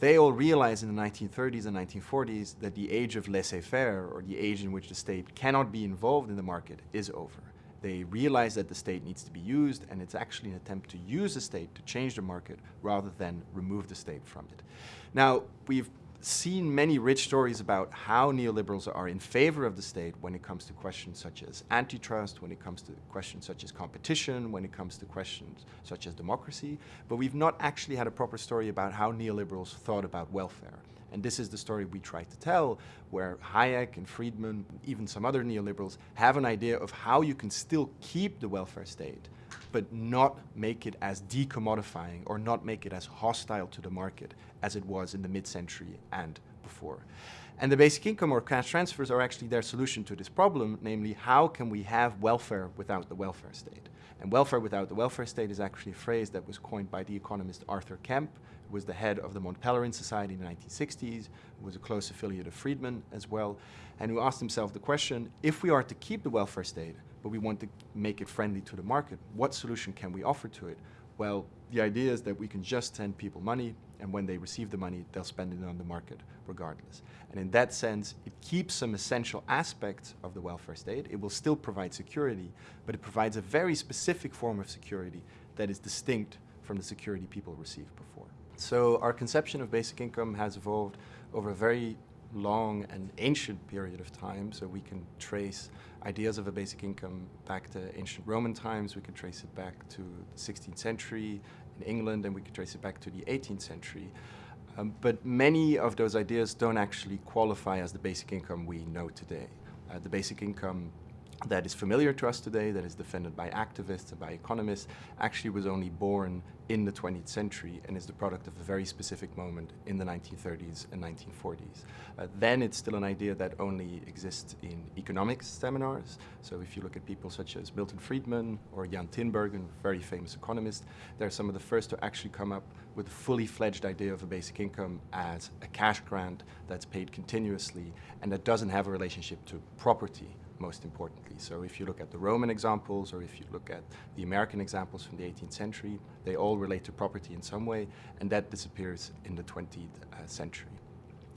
they all realized in the 1930s and 1940s that the age of laissez-faire, or the age in which the state cannot be involved in the market, is over. They realize that the state needs to be used, and it's actually an attempt to use the state to change the market rather than remove the state from it. Now, we've seen many rich stories about how neoliberals are in favor of the state when it comes to questions such as antitrust, when it comes to questions such as competition, when it comes to questions such as democracy, but we've not actually had a proper story about how neoliberals thought about welfare. And this is the story we try to tell, where Hayek and Friedman, even some other neoliberals, have an idea of how you can still keep the welfare state, but not make it as decommodifying or not make it as hostile to the market as it was in the mid-century and before. And the basic income or cash transfers are actually their solution to this problem, namely how can we have welfare without the welfare state? And welfare without the welfare state is actually a phrase that was coined by the economist Arthur Kemp, who was the head of the Mont Pelerin Society in the 1960s, who was a close affiliate of Friedman as well, and who asked himself the question, if we are to keep the welfare state, but we want to make it friendly to the market, what solution can we offer to it? Well, the idea is that we can just send people money, and when they receive the money, they'll spend it on the market regardless. And in that sense, it keeps some essential aspects of the welfare state. It will still provide security, but it provides a very specific form of security that is distinct from the security people received before. So our conception of basic income has evolved over a very long and ancient period of time. So we can trace ideas of a basic income back to ancient Roman times, we can trace it back to the 16th century in England, and we can trace it back to the 18th century. Um, but many of those ideas don't actually qualify as the basic income we know today. Uh, the basic income that is familiar to us today, that is defended by activists and by economists, actually was only born in the 20th century and is the product of a very specific moment in the 1930s and 1940s. Uh, then it's still an idea that only exists in economics seminars. So if you look at people such as Milton Friedman or Jan Tinbergen, very famous economist, they're some of the first to actually come up with a fully fledged idea of a basic income as a cash grant that's paid continuously and that doesn't have a relationship to property most importantly. So if you look at the Roman examples or if you look at the American examples from the 18th century, they all relate to property in some way, and that disappears in the 20th uh, century.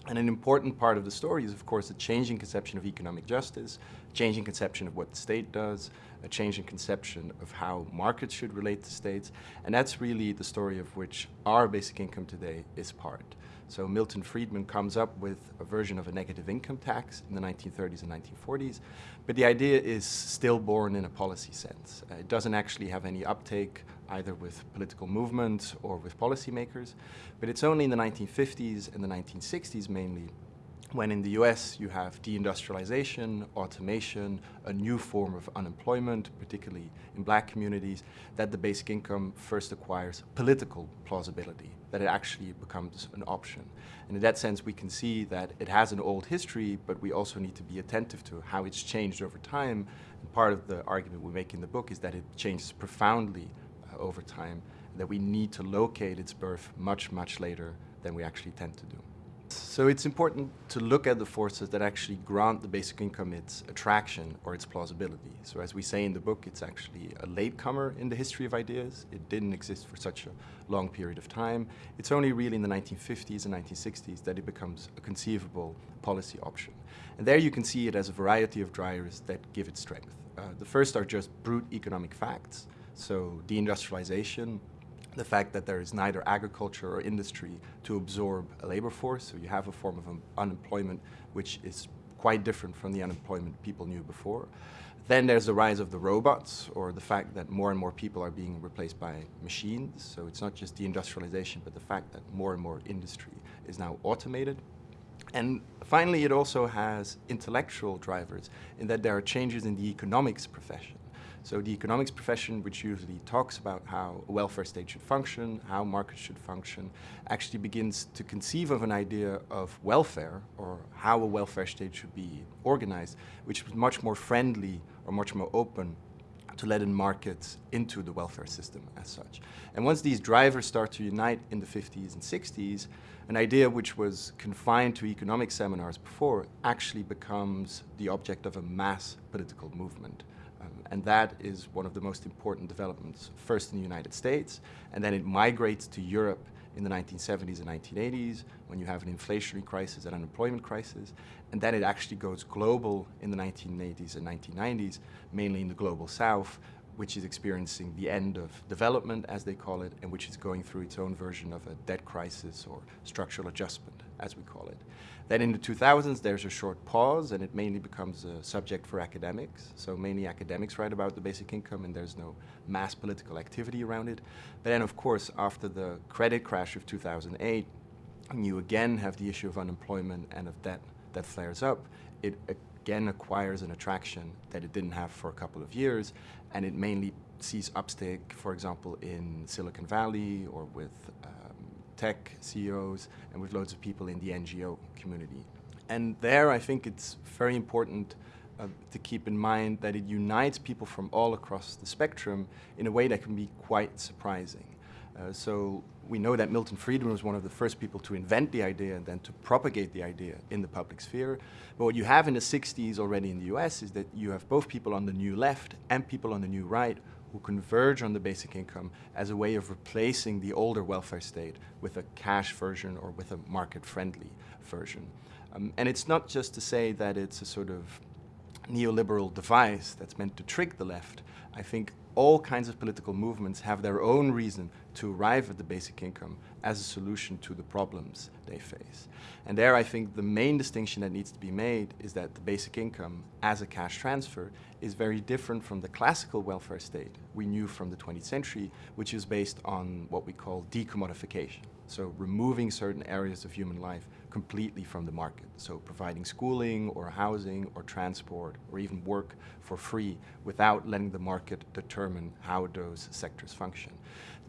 And an important part of the story is, of course, a changing conception of economic justice, a changing conception of what the state does, a changing conception of how markets should relate to states, and that's really the story of which our basic income today is part. So Milton Friedman comes up with a version of a negative income tax in the 1930s and 1940s, but the idea is still born in a policy sense. Uh, it doesn't actually have any uptake either with political movements or with policymakers, but it's only in the 1950s and the 1960s mainly when in the US you have deindustrialization, automation, a new form of unemployment, particularly in black communities, that the basic income first acquires political plausibility, that it actually becomes an option. And in that sense, we can see that it has an old history, but we also need to be attentive to how it's changed over time. And part of the argument we make in the book is that it changes profoundly over time, that we need to locate its birth much, much later than we actually tend to do. So it's important to look at the forces that actually grant the basic income its attraction or its plausibility. So as we say in the book, it's actually a latecomer in the history of ideas. It didn't exist for such a long period of time. It's only really in the 1950s and 1960s that it becomes a conceivable policy option. And there you can see it as a variety of drivers that give it strength. Uh, the first are just brute economic facts. So deindustrialization, the fact that there is neither agriculture or industry to absorb a labor force, so you have a form of unemployment which is quite different from the unemployment people knew before. Then there's the rise of the robots, or the fact that more and more people are being replaced by machines. So it's not just deindustrialization, but the fact that more and more industry is now automated. And finally, it also has intellectual drivers in that there are changes in the economics profession. So the economics profession, which usually talks about how a welfare state should function, how markets should function, actually begins to conceive of an idea of welfare or how a welfare state should be organized, which is much more friendly or much more open to let in markets into the welfare system as such. And once these drivers start to unite in the 50s and 60s, an idea which was confined to economic seminars before actually becomes the object of a mass political movement. Um, and that is one of the most important developments, first in the United States, and then it migrates to Europe in the 1970s and 1980s, when you have an inflationary crisis and unemployment crisis, and then it actually goes global in the 1980s and 1990s, mainly in the global south, which is experiencing the end of development, as they call it, and which is going through its own version of a debt crisis or structural adjustment, as we call it. Then in the 2000s, there's a short pause, and it mainly becomes a subject for academics. So mainly academics write about the basic income, and there's no mass political activity around it. But then, of course, after the credit crash of 2008, you again have the issue of unemployment and of debt that flares up. It again acquires an attraction that it didn't have for a couple of years, and it mainly sees upstick, for example, in Silicon Valley or with um, tech CEOs and with loads of people in the NGO community. And there I think it's very important uh, to keep in mind that it unites people from all across the spectrum in a way that can be quite surprising. Uh, so we know that Milton Friedman was one of the first people to invent the idea and then to propagate the idea in the public sphere. But what you have in the 60s already in the US is that you have both people on the new left and people on the new right who converge on the basic income as a way of replacing the older welfare state with a cash version or with a market-friendly version. Um, and it's not just to say that it's a sort of neoliberal device that's meant to trick the left. I think all kinds of political movements have their own reason to arrive at the basic income as a solution to the problems they face. And there I think the main distinction that needs to be made is that the basic income as a cash transfer is very different from the classical welfare state we knew from the 20th century, which is based on what we call decommodification. So removing certain areas of human life completely from the market. So providing schooling or housing or transport or even work for free without letting the market determine how those sectors function.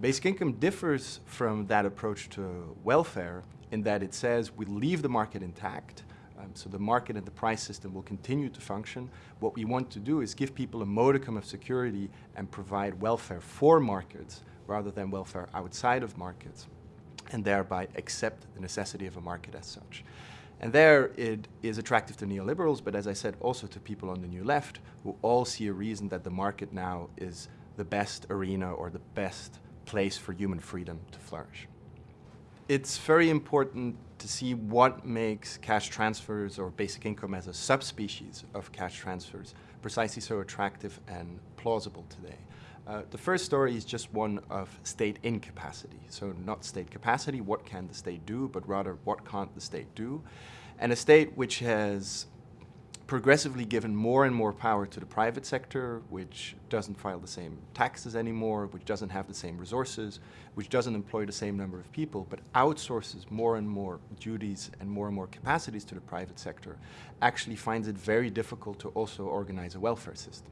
Basic income differs from that approach to welfare in that it says we leave the market intact, um, so the market and the price system will continue to function. What we want to do is give people a modicum of security and provide welfare for markets rather than welfare outside of markets and thereby accept the necessity of a market as such. And there it is attractive to neoliberals, but as I said, also to people on the new left who all see a reason that the market now is the best arena or the best place for human freedom to flourish. It's very important to see what makes cash transfers or basic income as a subspecies of cash transfers precisely so attractive and plausible today. Uh, the first story is just one of state incapacity. So not state capacity, what can the state do, but rather what can't the state do. And a state which has progressively given more and more power to the private sector, which doesn't file the same taxes anymore, which doesn't have the same resources, which doesn't employ the same number of people, but outsources more and more duties and more and more capacities to the private sector, actually finds it very difficult to also organize a welfare system.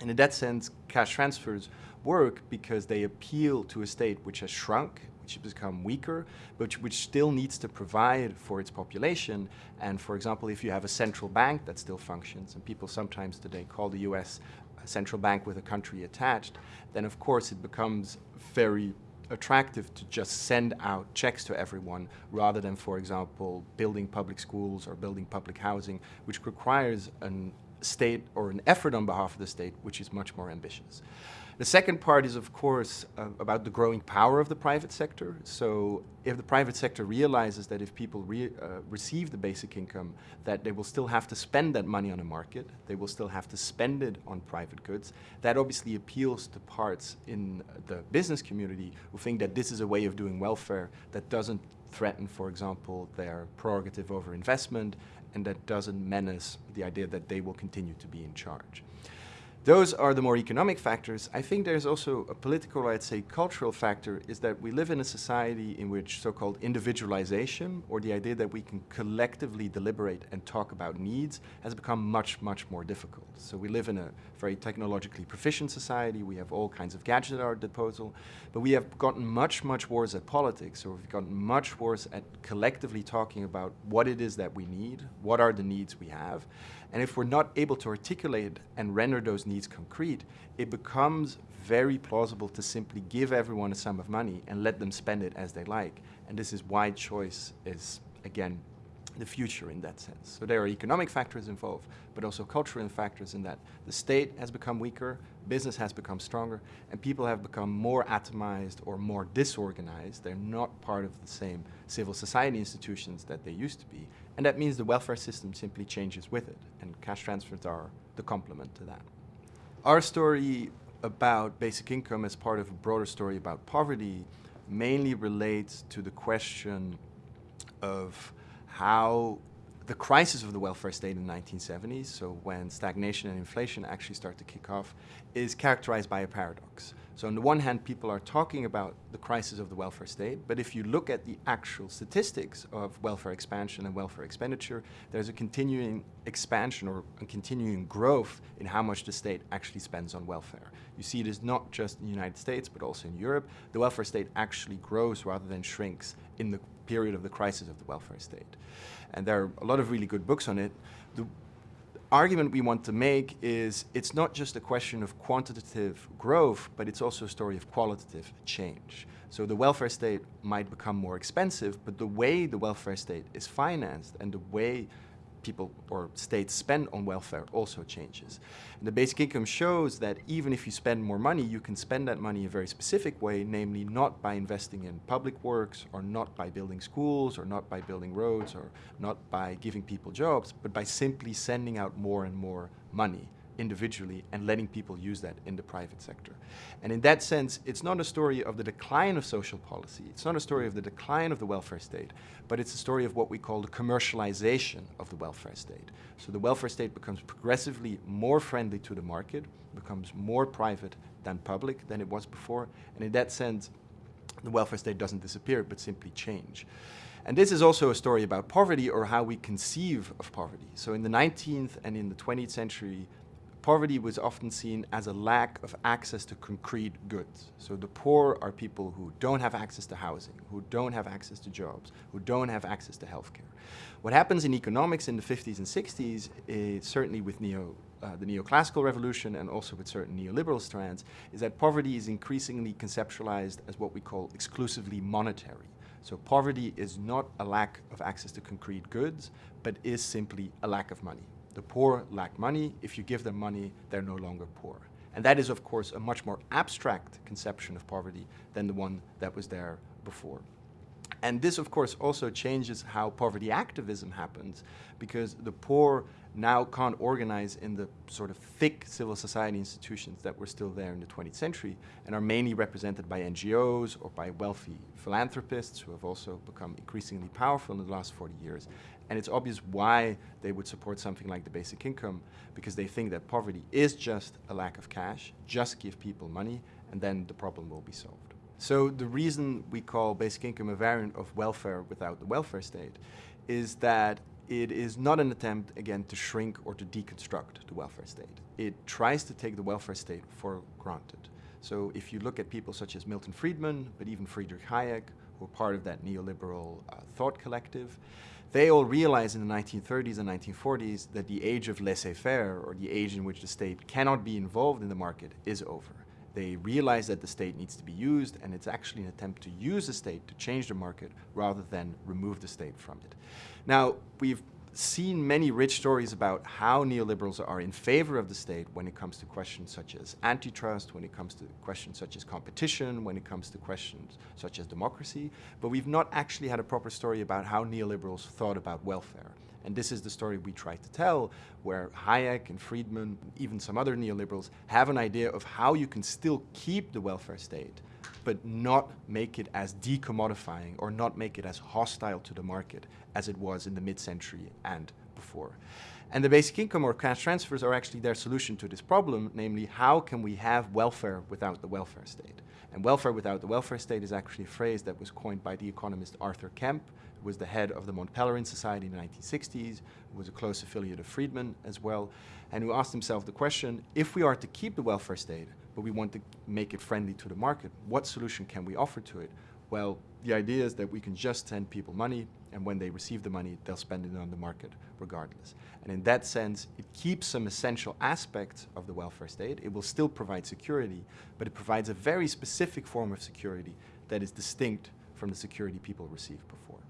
And in that sense, cash transfers work because they appeal to a state which has shrunk, which has become weaker, but which still needs to provide for its population. And for example, if you have a central bank that still functions, and people sometimes today call the US a central bank with a country attached, then of course it becomes very attractive to just send out checks to everyone rather than, for example, building public schools or building public housing, which requires an state or an effort on behalf of the state which is much more ambitious. The second part is, of course, uh, about the growing power of the private sector. So if the private sector realizes that if people re uh, receive the basic income, that they will still have to spend that money on a market, they will still have to spend it on private goods, that obviously appeals to parts in the business community who think that this is a way of doing welfare that doesn't threaten, for example, their prerogative over investment and that doesn't menace the idea that they will continue to be in charge. Those are the more economic factors. I think there's also a political, I'd say cultural factor, is that we live in a society in which so-called individualization, or the idea that we can collectively deliberate and talk about needs, has become much, much more difficult. So we live in a very technologically proficient society, we have all kinds of gadgets at our disposal, but we have gotten much, much worse at politics, or we've gotten much worse at collectively talking about what it is that we need, what are the needs we have, and if we're not able to articulate and render those needs concrete, it becomes very plausible to simply give everyone a sum of money and let them spend it as they like. And this is why choice is, again, the future in that sense. So there are economic factors involved, but also cultural factors in that the state has become weaker, business has become stronger, and people have become more atomized or more disorganized. They're not part of the same civil society institutions that they used to be. And that means the welfare system simply changes with it, and cash transfers are the complement to that. Our story about basic income as part of a broader story about poverty mainly relates to the question of how the crisis of the welfare state in the 1970s, so when stagnation and inflation actually start to kick off, is characterized by a paradox. So on the one hand, people are talking about the crisis of the welfare state, but if you look at the actual statistics of welfare expansion and welfare expenditure, there's a continuing expansion or a continuing growth in how much the state actually spends on welfare. You see it is not just in the United States, but also in Europe. The welfare state actually grows rather than shrinks in the period of the crisis of the welfare state. And there are a lot of really good books on it. The argument we want to make is it's not just a question of quantitative growth, but it's also a story of qualitative change. So the welfare state might become more expensive, but the way the welfare state is financed and the way people or states spend on welfare also changes. And the basic income shows that even if you spend more money, you can spend that money in a very specific way, namely not by investing in public works or not by building schools or not by building roads or not by giving people jobs, but by simply sending out more and more money individually and letting people use that in the private sector. And in that sense, it's not a story of the decline of social policy, it's not a story of the decline of the welfare state, but it's a story of what we call the commercialization of the welfare state. So the welfare state becomes progressively more friendly to the market, becomes more private than public than it was before, and in that sense, the welfare state doesn't disappear, but simply change. And this is also a story about poverty or how we conceive of poverty. So in the 19th and in the 20th century, poverty was often seen as a lack of access to concrete goods. So the poor are people who don't have access to housing, who don't have access to jobs, who don't have access to healthcare. What happens in economics in the 50s and 60s, is, certainly with neo, uh, the neoclassical revolution and also with certain neoliberal strands, is that poverty is increasingly conceptualized as what we call exclusively monetary. So poverty is not a lack of access to concrete goods, but is simply a lack of money. The poor lack money. If you give them money, they're no longer poor. And that is, of course, a much more abstract conception of poverty than the one that was there before. And this, of course, also changes how poverty activism happens because the poor now can't organize in the sort of thick civil society institutions that were still there in the 20th century and are mainly represented by NGOs or by wealthy philanthropists who have also become increasingly powerful in the last 40 years. And it's obvious why they would support something like the basic income because they think that poverty is just a lack of cash, just give people money, and then the problem will be solved. So the reason we call basic income a variant of welfare without the welfare state is that it is not an attempt, again, to shrink or to deconstruct the welfare state. It tries to take the welfare state for granted. So if you look at people such as Milton Friedman, but even Friedrich Hayek, who are part of that neoliberal uh, thought collective, they all realized in the 1930s and 1940s that the age of laissez-faire, or the age in which the state cannot be involved in the market, is over. They realize that the state needs to be used, and it's actually an attempt to use the state to change the market rather than remove the state from it. Now, we've seen many rich stories about how neoliberals are in favor of the state when it comes to questions such as antitrust, when it comes to questions such as competition, when it comes to questions such as democracy, but we've not actually had a proper story about how neoliberals thought about welfare. And this is the story we try to tell, where Hayek and Friedman, even some other neoliberals, have an idea of how you can still keep the welfare state, but not make it as decommodifying or not make it as hostile to the market as it was in the mid-century and before. And the basic income or cash transfers are actually their solution to this problem, namely how can we have welfare without the welfare state? And welfare without the welfare state is actually a phrase that was coined by the economist Arthur Kemp, who was the head of the Mont Pelerin Society in the 1960s, who was a close affiliate of Friedman as well, and who asked himself the question, if we are to keep the welfare state, but we want to make it friendly to the market, what solution can we offer to it? Well, the idea is that we can just send people money, and when they receive the money, they'll spend it on the market regardless. And in that sense, it keeps some essential aspects of the welfare state. It will still provide security, but it provides a very specific form of security that is distinct from the security people received before.